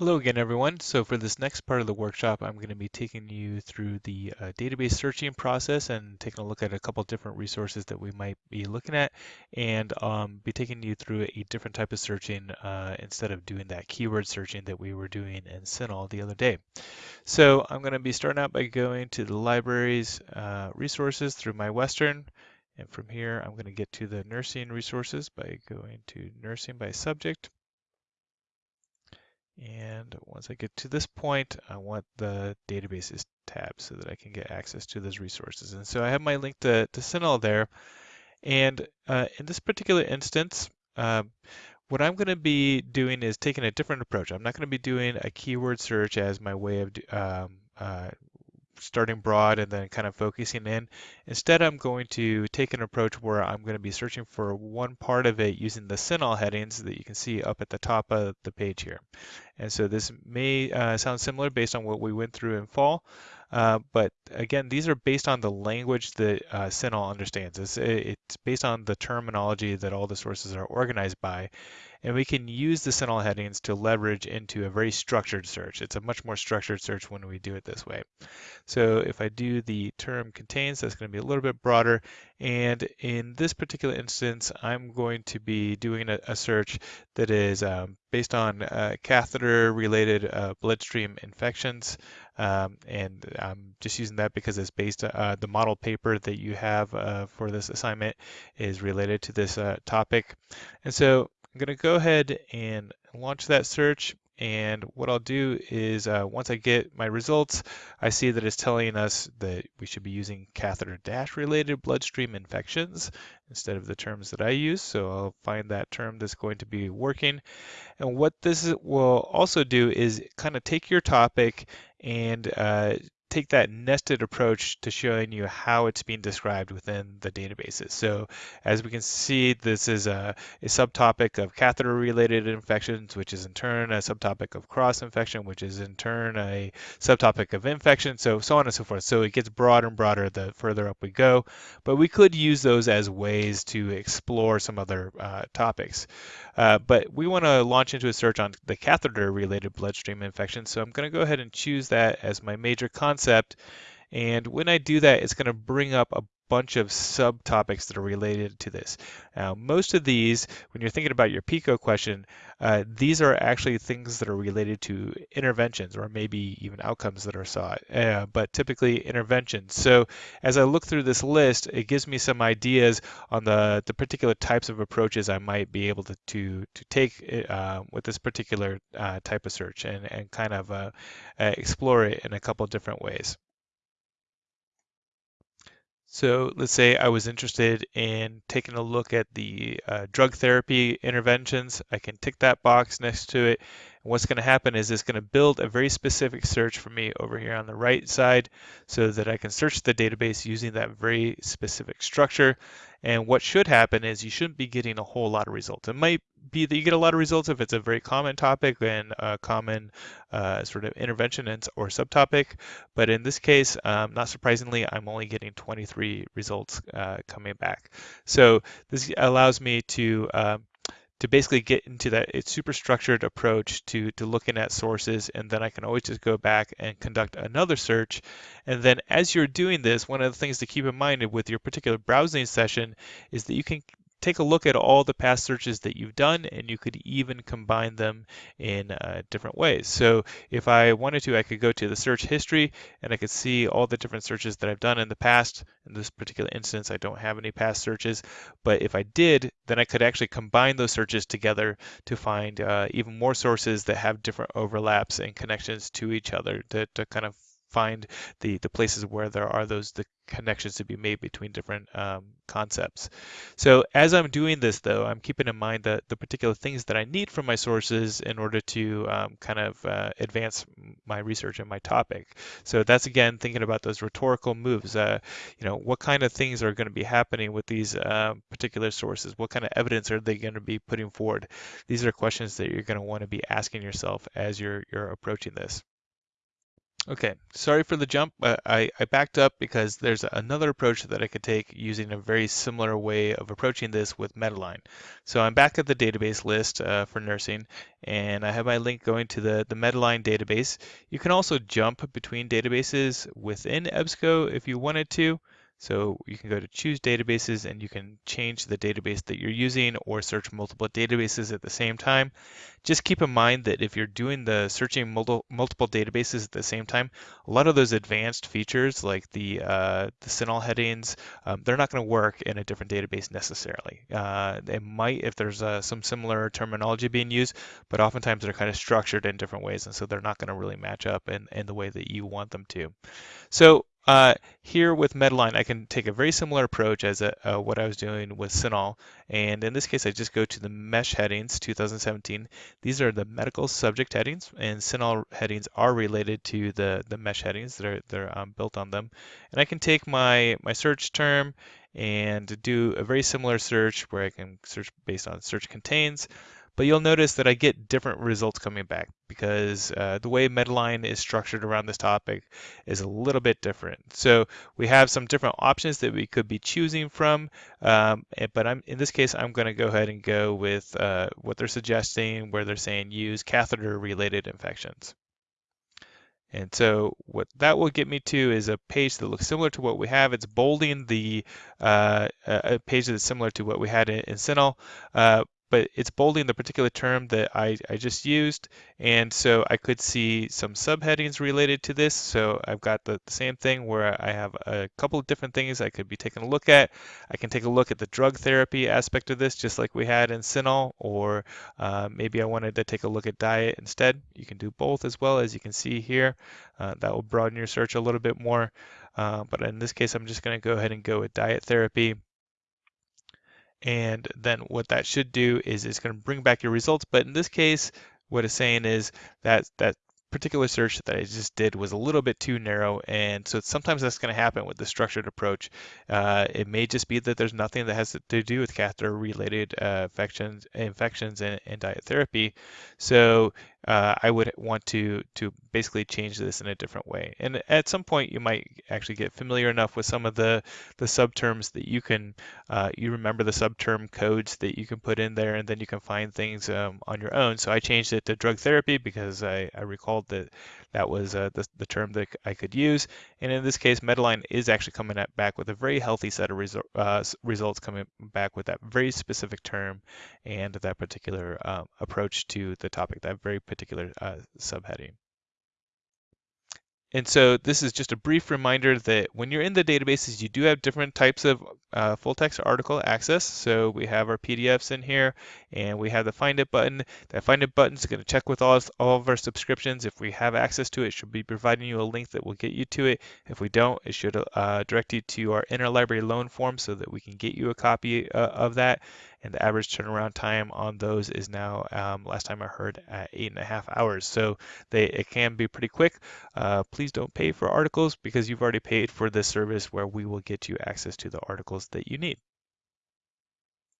Hello again, everyone. So for this next part of the workshop, I'm going to be taking you through the uh, database searching process and taking a look at a couple different resources that we might be looking at and um, be taking you through a different type of searching uh, instead of doing that keyword searching that we were doing in CINAHL the other day. So I'm going to be starting out by going to the libraries uh, resources through my Western. And from here, I'm going to get to the nursing resources by going to nursing by subject. And once I get to this point, I want the databases tab so that I can get access to those resources. And so I have my link to, to CINAHL there. And uh, in this particular instance, uh, what I'm going to be doing is taking a different approach. I'm not going to be doing a keyword search as my way of um, uh, starting broad and then kind of focusing in. Instead, I'm going to take an approach where I'm going to be searching for one part of it using the CINAHL headings that you can see up at the top of the page here. And so this may uh, sound similar based on what we went through in fall, uh, but again, these are based on the language that uh, CINAHL understands. It's, it's based on the terminology that all the sources are organized by. And we can use the CINAHL headings to leverage into a very structured search. It's a much more structured search when we do it this way. So if I do the term contains, that's going to be a little bit broader. And in this particular instance, I'm going to be doing a, a search that is um, based on uh, catheter-related uh, bloodstream infections. Um, and I'm just using that because it's based, uh, the model paper that you have uh, for this assignment is related to this uh, topic. And so I'm going to go ahead and launch that search. And what I'll do is uh, once I get my results, I see that it's telling us that we should be using catheter dash related bloodstream infections instead of the terms that I use. So I'll find that term that's going to be working. And what this will also do is kind of take your topic and uh, take that nested approach to showing you how it's being described within the databases. So as we can see, this is a, a subtopic of catheter-related infections, which is in turn a subtopic of cross-infection, which is in turn a subtopic of infection, so so on and so forth. So it gets broader and broader the further up we go, but we could use those as ways to explore some other uh, topics. Uh, but we want to launch into a search on the catheter-related bloodstream infection, so I'm going to go ahead and choose that as my major concept concept. And when I do that, it's going to bring up a bunch of subtopics that are related to this. Now, most of these, when you're thinking about your PICO question, uh, these are actually things that are related to interventions or maybe even outcomes that are sought, uh, but typically interventions. So as I look through this list, it gives me some ideas on the, the particular types of approaches I might be able to, to, to take uh, with this particular uh, type of search and, and kind of uh, uh, explore it in a couple different ways. So let's say I was interested in taking a look at the uh, drug therapy interventions. I can tick that box next to it. And what's going to happen is it's going to build a very specific search for me over here on the right side so that I can search the database using that very specific structure. And what should happen is you shouldn't be getting a whole lot of results. It might be that you get a lot of results if it's a very common topic and a common uh, sort of intervention or subtopic. But in this case, um, not surprisingly, I'm only getting 23 results uh, coming back. So this allows me to um, to basically get into that it's super structured approach to to looking at sources and then I can always just go back and conduct another search. And then as you're doing this one of the things to keep in mind with your particular browsing session is that you can take a look at all the past searches that you've done and you could even combine them in uh, different ways. So if I wanted to, I could go to the search history and I could see all the different searches that I've done in the past. In this particular instance, I don't have any past searches, but if I did, then I could actually combine those searches together to find uh, even more sources that have different overlaps and connections to each other to, to kind of find the, the places where there are those the connections to be made between different um, concepts. So as I'm doing this though, I'm keeping in mind that the particular things that I need from my sources in order to um, kind of uh, advance my research and my topic. So that's again thinking about those rhetorical moves. Uh, you know, what kind of things are going to be happening with these uh, particular sources? What kind of evidence are they going to be putting forward? These are questions that you're going to want to be asking yourself as you're you're approaching this. Okay, sorry for the jump. I, I backed up because there's another approach that I could take using a very similar way of approaching this with Medline. So I'm back at the database list uh, for nursing, and I have my link going to the, the Medline database. You can also jump between databases within EBSCO if you wanted to. So you can go to choose databases and you can change the database that you're using or search multiple databases at the same time. Just keep in mind that if you're doing the searching multiple, databases at the same time, a lot of those advanced features like the, uh, the CINAHL headings, um, they're not going to work in a different database necessarily. Uh, it might if there's uh, some similar terminology being used, but oftentimes they're kind of structured in different ways, and so they're not going to really match up in, in the way that you want them to. So uh, here with Medline, I can take a very similar approach as a, uh, what I was doing with CINAHL. And in this case, I just go to the mesh headings 2017. These are the medical subject headings, and CINAHL headings are related to the, the mesh headings that are, are um, built on them. And I can take my, my search term and do a very similar search where I can search based on search contains but you'll notice that I get different results coming back because uh, the way Medline is structured around this topic is a little bit different. So we have some different options that we could be choosing from, um, eh, but I'm, in this case, I'm going to go ahead and go with uh, what they're suggesting, where they're saying use catheter-related infections. And so what that will get me to is a page that looks similar to what we have. It's bolding the uh, a page that's similar to what we had in, in CINAHL, uh, but it's bolding the particular term that I, I just used. And so I could see some subheadings related to this. So I've got the, the, same thing where I have a couple of different things I could be taking a look at. I can take a look at the drug therapy aspect of this, just like we had in CINAHL, or uh, maybe I wanted to take a look at diet instead. You can do both as well, as you can see here. Uh, that will broaden your search a little bit more. Uh, but in this case, I'm just going to go ahead and go with diet therapy. And then what that should do is it's going to bring back your results. But in this case, what it's saying is that that particular search that I just did was a little bit too narrow, and so sometimes that's going to happen with the structured approach. Uh, it may just be that there's nothing that has to do with catheter-related uh, infections, infections and, and, diet therapy. So uh, I would want to to basically change this in a different way. And at some point, you might actually get familiar enough with some of the the subterms that you can uh, you remember the subterm codes that you can put in there, and then you can find things um, on your own. So I changed it to drug therapy because I, I recalled that that was uh, the, the term that I could use. And in this case, Medline is actually coming back with a very healthy set of resu uh, results coming back with that very specific term and that particular um, approach to the topic, that very particular uh, subheading. And so this is just a brief reminder that when you're in the databases, you do have different types of uh, full text article access. So we have our PDFs in here and we have the find it button. That find it button is going to check with all, all of our subscriptions. If we have access to it, it should be providing you a link that will get you to it. If we don't, it should uh, direct you to our interlibrary loan form so that we can get you a copy uh, of that and the average turnaround time on those is now, um, last time I heard, at eight and a half hours. So they it can be pretty quick. Uh, please don't pay for articles because you've already paid for this service where we will get you access to the articles that you need.